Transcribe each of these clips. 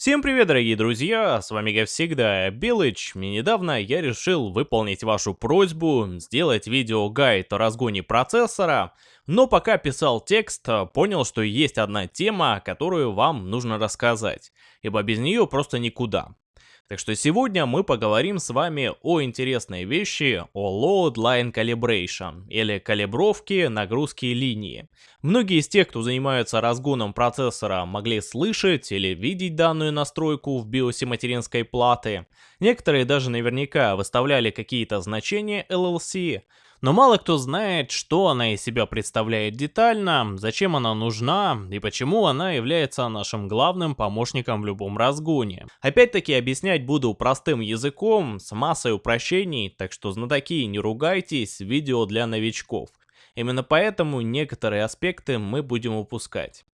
Всем привет, дорогие друзья, с вами как всегда Белыч, и недавно я решил выполнить вашу просьбу, сделать видео-гайд о разгоне процессора, но пока писал текст, понял, что есть одна тема, которую вам нужно рассказать, ибо без нее просто никуда. Так что сегодня мы поговорим с вами о интересной вещи, о Load Line Calibration, или калибровке нагрузки линии. Многие из тех, кто занимаются разгоном процессора, могли слышать или видеть данную настройку в биосе материнской платы. Некоторые даже наверняка выставляли какие-то значения LLC, но мало кто знает, что она из себя представляет детально, зачем она нужна и почему она является нашим главным помощником в любом разгоне. Опять-таки объяснять буду простым языком, с массой упрощений, так что знатоки не ругайтесь, видео для новичков. Именно поэтому некоторые аспекты мы будем упускать.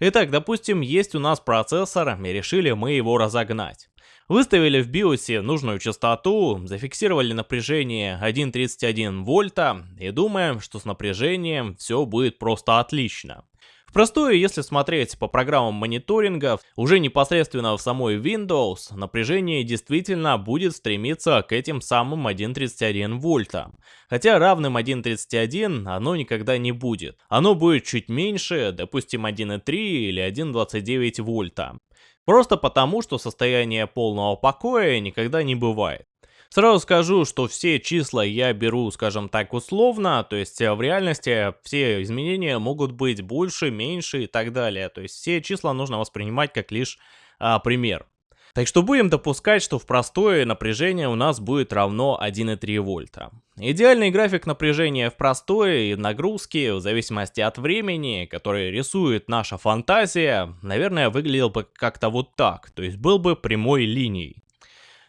Итак, допустим, есть у нас процессор, и решили мы его разогнать. Выставили в биосе нужную частоту, зафиксировали напряжение 1.31 вольта и думаем, что с напряжением все будет просто отлично. Простое, если смотреть по программам мониторинга, уже непосредственно в самой Windows, напряжение действительно будет стремиться к этим самым 1.31 вольта. Хотя равным 1.31 оно никогда не будет. Оно будет чуть меньше, допустим 1.3 или 1.29 вольта. Просто потому, что состояние полного покоя никогда не бывает. Сразу скажу, что все числа я беру, скажем так, условно, то есть э, в реальности все изменения могут быть больше, меньше и так далее. То есть все числа нужно воспринимать как лишь а, пример. Так что будем допускать, что в простое напряжение у нас будет равно 1,3 вольта. Идеальный график напряжения в простое и нагрузки, в зависимости от времени, который рисует наша фантазия, наверное, выглядел бы как-то вот так, то есть был бы прямой линией.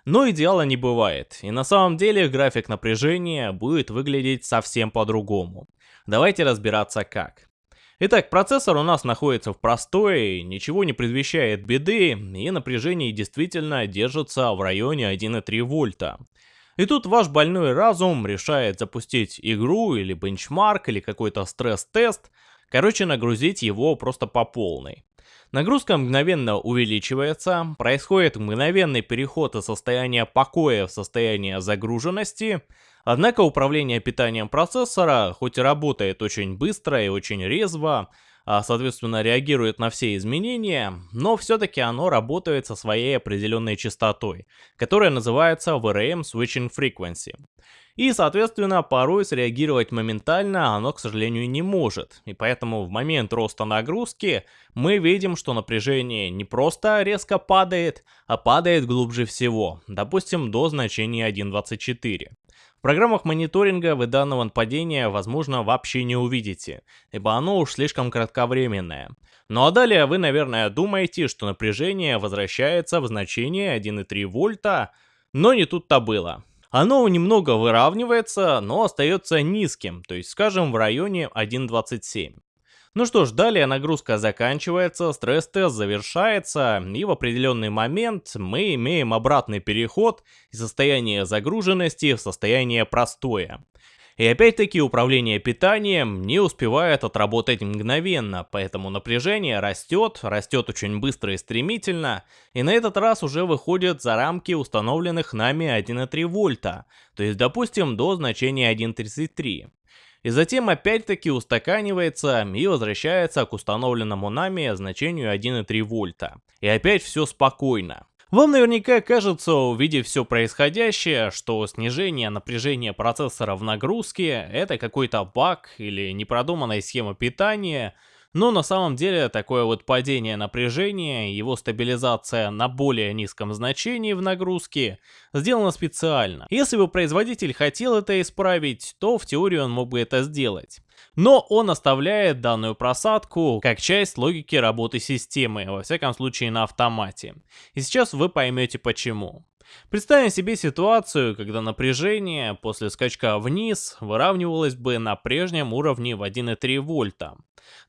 Но идеала не бывает, и на самом деле график напряжения будет выглядеть совсем по-другому. Давайте разбираться как. Итак, процессор у нас находится в простой, ничего не предвещает беды, и напряжение действительно держится в районе 1,3 вольта. И тут ваш больной разум решает запустить игру или бенчмарк или какой-то стресс-тест, короче нагрузить его просто по полной. Нагрузка мгновенно увеличивается, происходит мгновенный переход из состояния покоя в состояние загруженности, однако управление питанием процессора, хоть и работает очень быстро и очень резво, а соответственно реагирует на все изменения, но все-таки оно работает со своей определенной частотой, которая называется VRM Switching Frequency. И, соответственно, порой среагировать моментально оно, к сожалению, не может. И поэтому в момент роста нагрузки мы видим, что напряжение не просто резко падает, а падает глубже всего, допустим, до значения 1.24. Программах мониторинга вы данного падения, возможно, вообще не увидите, ибо оно уж слишком кратковременное. Ну а далее вы, наверное, думаете, что напряжение возвращается в значение 1,3 вольта, но не тут-то было. Оно немного выравнивается, но остается низким, то есть скажем в районе 1.27. Ну что ж, далее нагрузка заканчивается, стресс-тест завершается, и в определенный момент мы имеем обратный переход из состояния загруженности в состояние простое. И опять-таки управление питанием не успевает отработать мгновенно, поэтому напряжение растет, растет очень быстро и стремительно, и на этот раз уже выходит за рамки установленных нами 1,3 вольта, то есть допустим до значения 1,33 и затем опять-таки устаканивается и возвращается к установленному нами значению 1,3 вольта. И опять все спокойно. Вам наверняка кажется, увидев все происходящее, что снижение напряжения процессора в нагрузке это какой-то баг или непродуманная схема питания, но на самом деле такое вот падение напряжения, его стабилизация на более низком значении в нагрузке сделано специально. Если бы производитель хотел это исправить, то в теории он мог бы это сделать. Но он оставляет данную просадку как часть логики работы системы, во всяком случае на автомате. И сейчас вы поймете почему. Представим себе ситуацию, когда напряжение после скачка вниз выравнивалось бы на прежнем уровне в 1,3 вольта.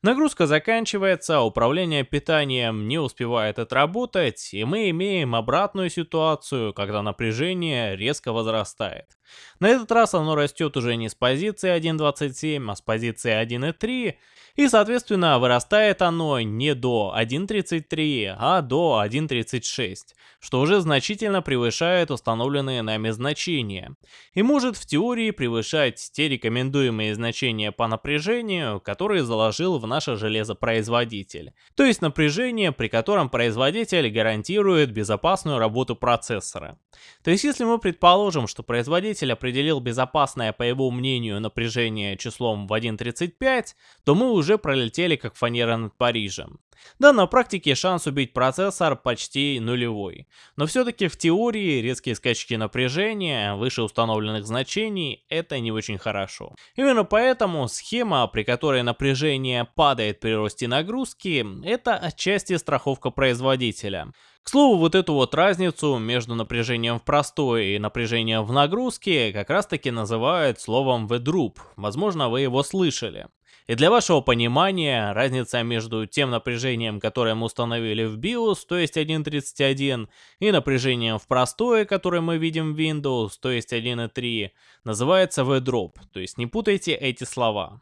Нагрузка заканчивается, управление питанием не успевает отработать, и мы имеем обратную ситуацию, когда напряжение резко возрастает. На этот раз оно растет уже не с позиции 1.27, а с позиции 1.3, и соответственно вырастает оно не до 1.33, а до 1.36, что уже значительно превышает установленные нами значения, и может в теории превышать те рекомендуемые значения по напряжению, которые заложил в наше железопроизводитель, то есть напряжение, при котором производитель гарантирует безопасную работу процессора. То есть если мы предположим, что производитель определил безопасное по его мнению напряжение числом в 1.35, то мы уже пролетели как фанера над Парижем. Да, на практике шанс убить процессор почти нулевой. Но все-таки в теории резкие скачки напряжения выше установленных значений это не очень хорошо. Именно поэтому схема, при которой напряжение падает при росте нагрузки, это отчасти страховка производителя. К слову, вот эту вот разницу между напряжением в простой и напряжением в нагрузке как раз таки называют словом V-Droop. Возможно, вы его слышали. И для вашего понимания, разница между тем напряжением, которое мы установили в BIOS, то есть 1.31, и напряжением в простое, которое мы видим в Windows, то есть 1.3, называется V-Drop, то есть не путайте эти слова.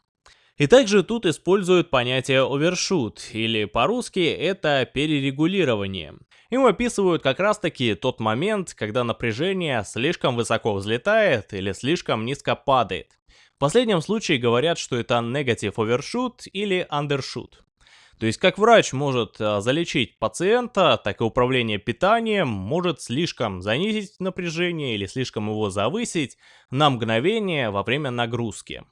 И также тут используют понятие overshoot, или по-русски это перерегулирование. Им описывают как раз таки тот момент, когда напряжение слишком высоко взлетает или слишком низко падает. В последнем случае говорят, что это negative overshoot или undershoot. То есть как врач может а, залечить пациента, так и управление питанием может слишком занизить напряжение или слишком его завысить на мгновение во время нагрузки.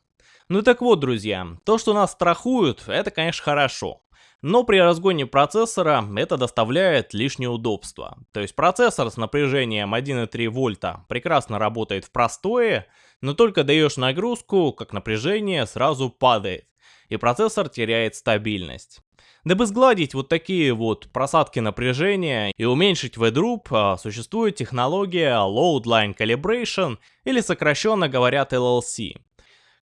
Ну так вот, друзья, то, что нас страхуют, это, конечно, хорошо. Но при разгоне процессора это доставляет лишнее удобство. То есть процессор с напряжением 1,3 вольта прекрасно работает в простое, но только даешь нагрузку, как напряжение сразу падает, и процессор теряет стабильность. Дабы сгладить вот такие вот просадки напряжения и уменьшить V-Droop, а, существует технология Load Line Calibration, или сокращенно говорят LLC.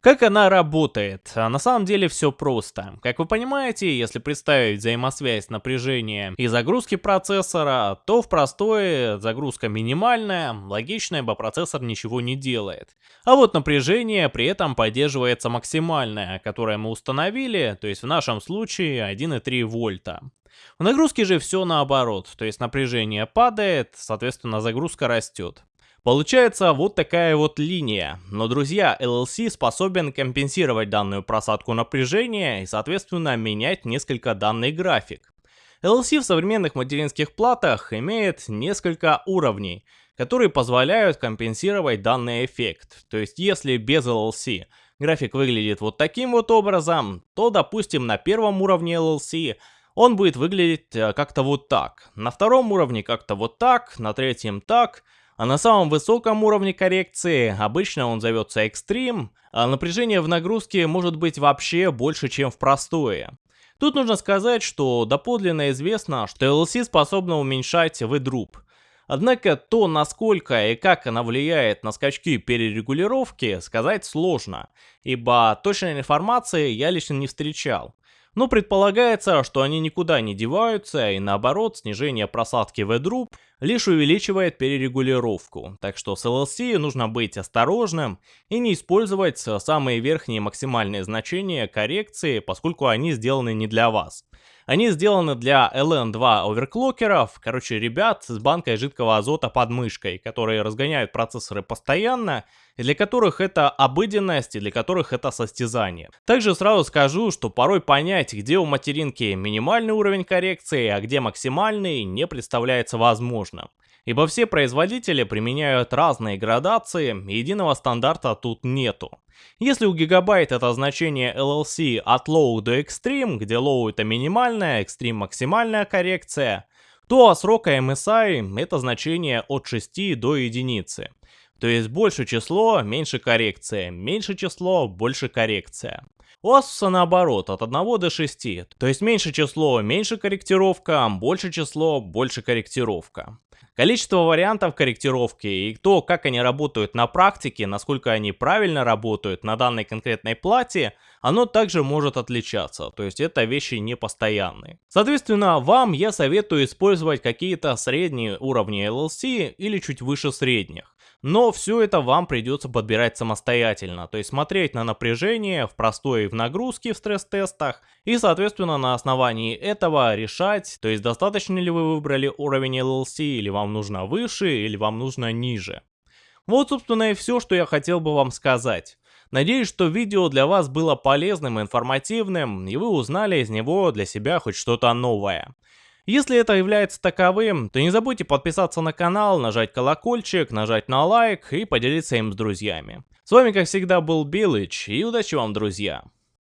Как она работает? А на самом деле все просто. Как вы понимаете, если представить взаимосвязь напряжения и загрузки процессора, то в простое загрузка минимальная, логично, ибо процессор ничего не делает. А вот напряжение при этом поддерживается максимальное, которое мы установили, то есть в нашем случае 1,3 вольта. В нагрузке же все наоборот, то есть напряжение падает, соответственно загрузка растет. Получается вот такая вот линия, но друзья, LLC способен компенсировать данную просадку напряжения и соответственно менять несколько данный график. LLC в современных материнских платах имеет несколько уровней, которые позволяют компенсировать данный эффект. То есть если без LLC график выглядит вот таким вот образом, то допустим на первом уровне LLC он будет выглядеть э, как-то вот так, на втором уровне как-то вот так, на третьем так, а на самом высоком уровне коррекции, обычно он зовется экстрим, а напряжение в нагрузке может быть вообще больше, чем в простое. Тут нужно сказать, что доподлинно известно, что LLC способна уменьшать V-Droop. Однако то, насколько и как она влияет на скачки перерегулировки, сказать сложно, ибо точной информации я лично не встречал. Но предполагается, что они никуда не деваются, и наоборот, снижение просадки V-Droop лишь увеличивает перерегулировку. Так что с LLC нужно быть осторожным и не использовать самые верхние максимальные значения коррекции, поскольку они сделаны не для вас. Они сделаны для LN2 оверклокеров, короче, ребят с банкой жидкого азота под мышкой, которые разгоняют процессоры постоянно, и для которых это обыденность, и для которых это состязание. Также сразу скажу, что порой понять, где у материнки минимальный уровень коррекции, а где максимальный, не представляется возможным ибо все производители применяют разные градации, единого стандарта тут нету. Если у Gigabyte это значение LLC от Low до Extreme, где Low это минимальная, Extreme максимальная коррекция, то срока MSI это значение от 6 до единицы. То есть больше число, меньше коррекция, меньше число, больше коррекция. У Asus наоборот, от 1 до 6, то есть меньше число, меньше корректировка, больше число, больше корректировка. Количество вариантов корректировки и то, как они работают на практике, насколько они правильно работают на данной конкретной плате, оно также может отличаться, то есть это вещи не постоянные. Соответственно, вам я советую использовать какие-то средние уровни LLC или чуть выше средних. Но все это вам придется подбирать самостоятельно, то есть смотреть на напряжение в простой и в нагрузке в стресс-тестах, и соответственно на основании этого решать, то есть достаточно ли вы выбрали уровень LLC, или вам нужно выше, или вам нужно ниже. Вот собственно и все, что я хотел бы вам сказать. Надеюсь, что видео для вас было полезным и информативным, и вы узнали из него для себя хоть что-то новое. Если это является таковым, то не забудьте подписаться на канал, нажать колокольчик, нажать на лайк и поделиться им с друзьями. С вами как всегда был Билыч и удачи вам друзья!